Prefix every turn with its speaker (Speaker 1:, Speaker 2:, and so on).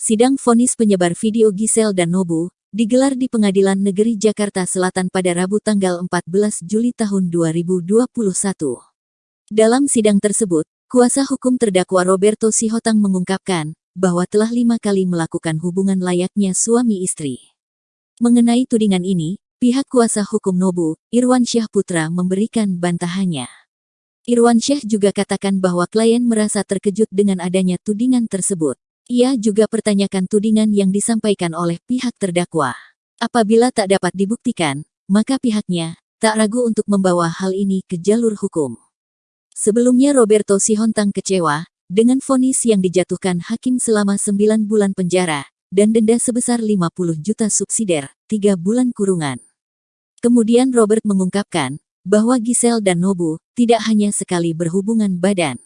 Speaker 1: Sidang vonis penyebar video Gisel dan Nobu digelar di Pengadilan Negeri Jakarta Selatan pada Rabu tanggal 14 Juli tahun 2021. Dalam sidang tersebut, kuasa hukum terdakwa Roberto Sihotang mengungkapkan bahwa telah lima kali melakukan hubungan layaknya suami istri. Mengenai tudingan ini, pihak kuasa hukum Nobu, Irwan Syah Putra memberikan bantahannya. Irwan Syah juga katakan bahwa klien merasa terkejut dengan adanya tudingan tersebut. Ia juga pertanyakan tudingan yang disampaikan oleh pihak terdakwa. Apabila tak dapat dibuktikan, maka pihaknya tak ragu untuk membawa hal ini ke jalur hukum. Sebelumnya Roberto Sihontang kecewa dengan vonis yang dijatuhkan hakim selama 9 bulan penjara dan denda sebesar 50 juta subsidiar, 3 bulan kurungan. Kemudian Robert mengungkapkan bahwa Giselle dan Nobu tidak hanya sekali berhubungan badan.